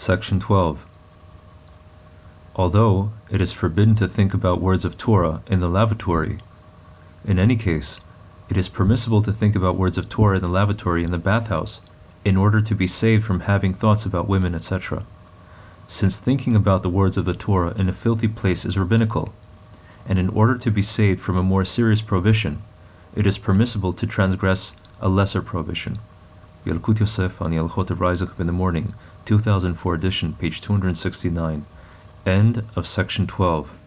Section 12. Although it is forbidden to think about words of Torah in the lavatory, in any case, it is permissible to think about words of Torah in the lavatory in the bathhouse in order to be saved from having thoughts about women, etc. Since thinking about the words of the Torah in a filthy place is rabbinical, and in order to be saved from a more serious prohibition, it is permissible to transgress a lesser prohibition. Yalkut Yosef on Hilchot Raizach in the Morning, 2004 edition, page 269. End of section 12.